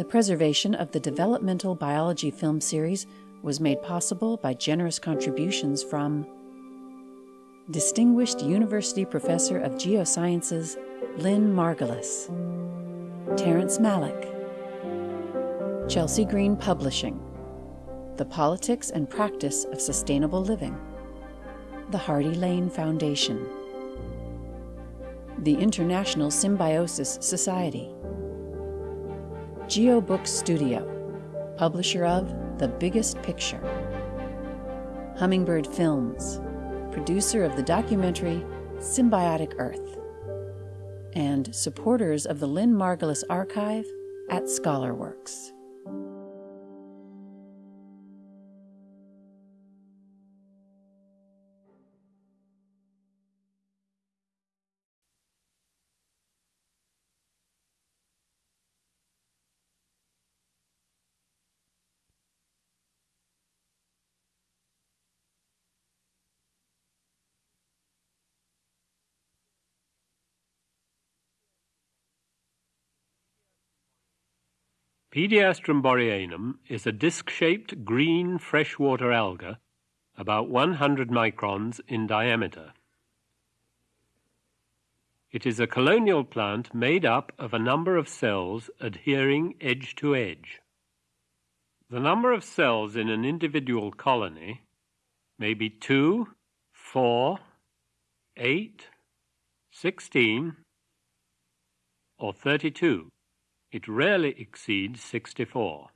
The preservation of the developmental biology film series was made possible by generous contributions from Distinguished University Professor of Geosciences Lynn Margulis, Terrence Malick, Chelsea Green Publishing, The Politics and Practice of Sustainable Living, the Hardy Lane Foundation, the International Symbiosis Society, GeoBook Studio, publisher of The Biggest Picture, Hummingbird Films, producer of the documentary Symbiotic Earth, and supporters of the Lynn Margulis Archive at ScholarWorks. Pediastrum boryanum is a disc-shaped green freshwater alga about 100 microns in diameter. It is a colonial plant made up of a number of cells adhering edge to edge. The number of cells in an individual colony may be 2, 4, 8, 16, or 32. It rarely exceeds 64.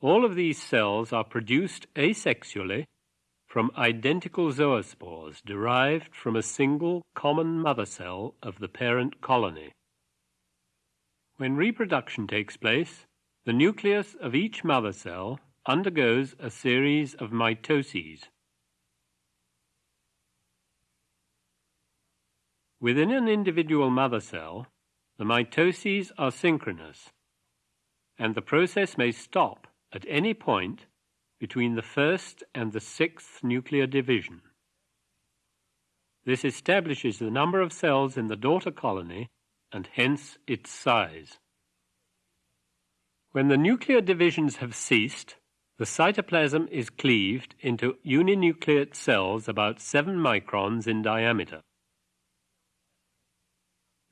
All of these cells are produced asexually from identical zoospores derived from a single common mother cell of the parent colony. When reproduction takes place, the nucleus of each mother cell undergoes a series of mitoses. Within an individual mother cell, the mitoses are synchronous, and the process may stop at any point between the first and the sixth nuclear division. This establishes the number of cells in the daughter colony and hence its size. When the nuclear divisions have ceased, the cytoplasm is cleaved into uninucleate cells about 7 microns in diameter.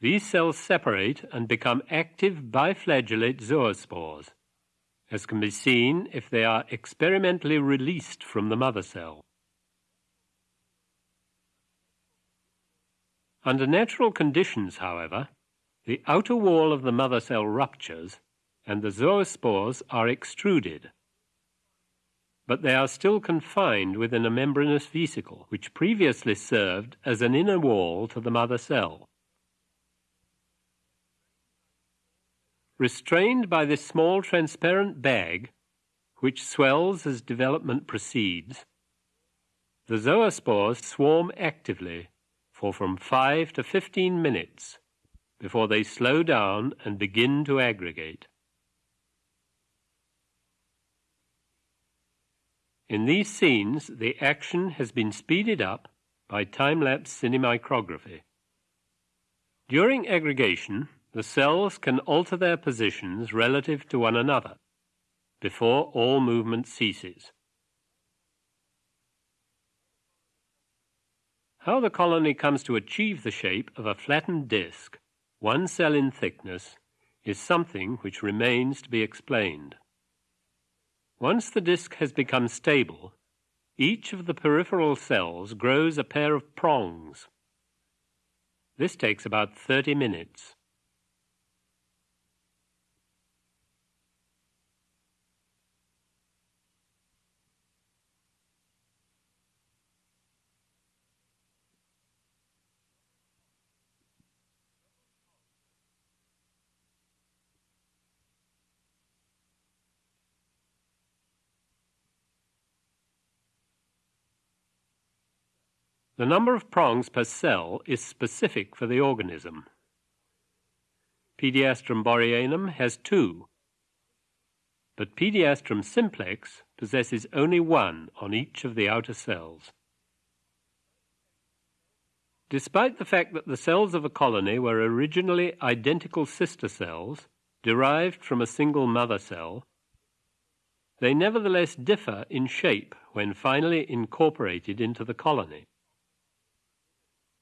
These cells separate and become active biflagellate zoospores, as can be seen if they are experimentally released from the mother cell. Under natural conditions, however, the outer wall of the mother cell ruptures and the zoospores are extruded. But they are still confined within a membranous vesicle, which previously served as an inner wall to the mother cell. Restrained by this small transparent bag, which swells as development proceeds, the zoospores swarm actively for from 5 to 15 minutes before they slow down and begin to aggregate. In these scenes, the action has been speeded up by time-lapse cinemicrography. During aggregation, the cells can alter their positions relative to one another before all movement ceases. How the colony comes to achieve the shape of a flattened disk, one cell in thickness, is something which remains to be explained. Once the disk has become stable, each of the peripheral cells grows a pair of prongs. This takes about 30 minutes. The number of prongs per cell is specific for the organism. Pediastrum boryanum has two, but Pediastrum simplex possesses only one on each of the outer cells. Despite the fact that the cells of a colony were originally identical sister cells, derived from a single mother cell, they nevertheless differ in shape when finally incorporated into the colony.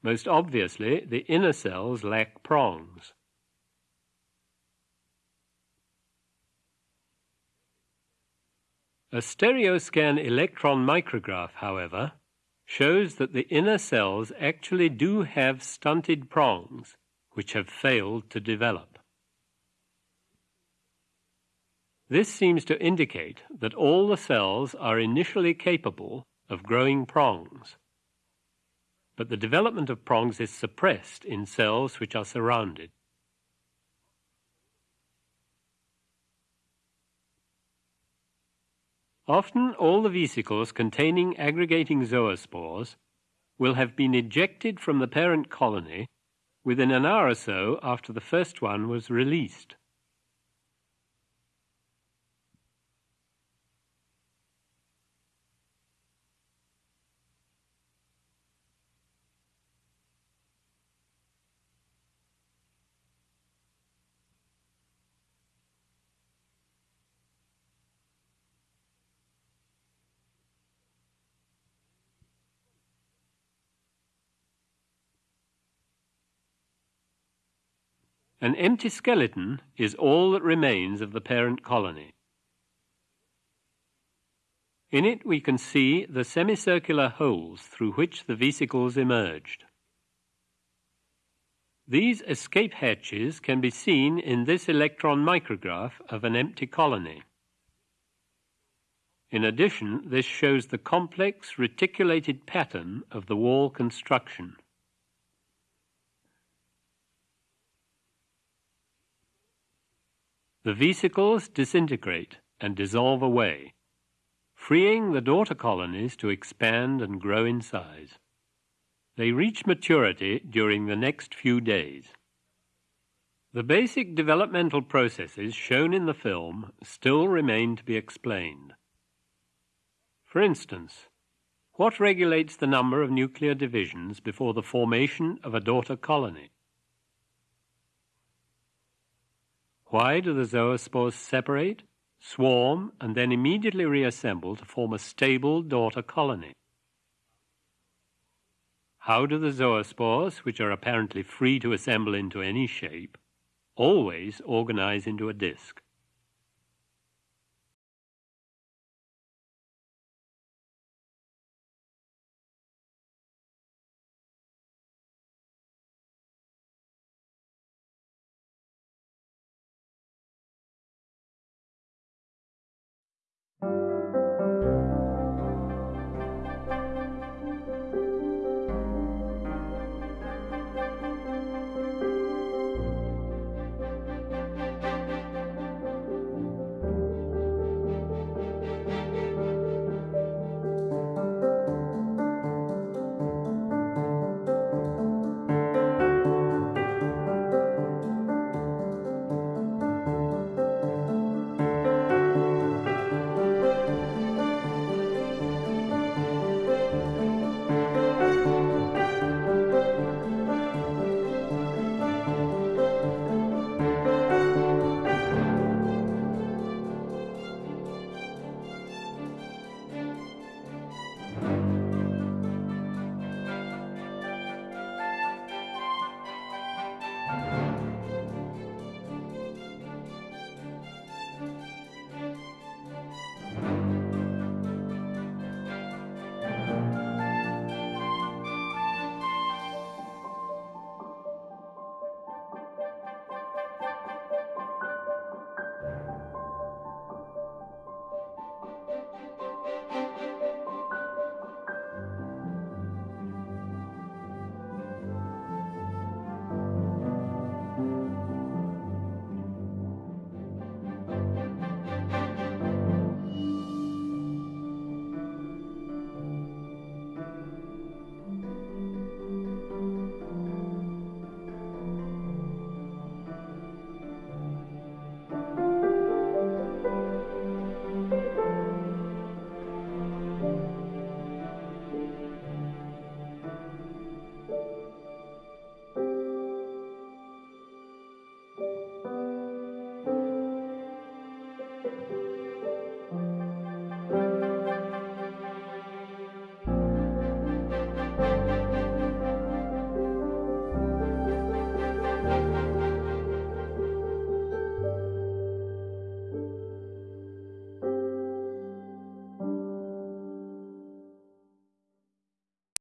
Most obviously, the inner cells lack prongs. A stereoscan electron micrograph, however, shows that the inner cells actually do have stunted prongs, which have failed to develop. This seems to indicate that all the cells are initially capable of growing prongs, but the development of prongs is suppressed in cells which are surrounded. Often all the vesicles containing aggregating zoospores will have been ejected from the parent colony within an hour or so after the first one was released. An empty skeleton is all that remains of the parent colony. In it we can see the semicircular holes through which the vesicles emerged. These escape hatches can be seen in this electron micrograph of an empty colony. In addition, this shows the complex reticulated pattern of the wall construction. The vesicles disintegrate and dissolve away, freeing the daughter colonies to expand and grow in size. They reach maturity during the next few days. The basic developmental processes shown in the film still remain to be explained. For instance, what regulates the number of nuclear divisions before the formation of a daughter colony? Why do the zoospores separate, swarm, and then immediately reassemble to form a stable daughter colony? How do the zoospores, which are apparently free to assemble into any shape, always organize into a disk?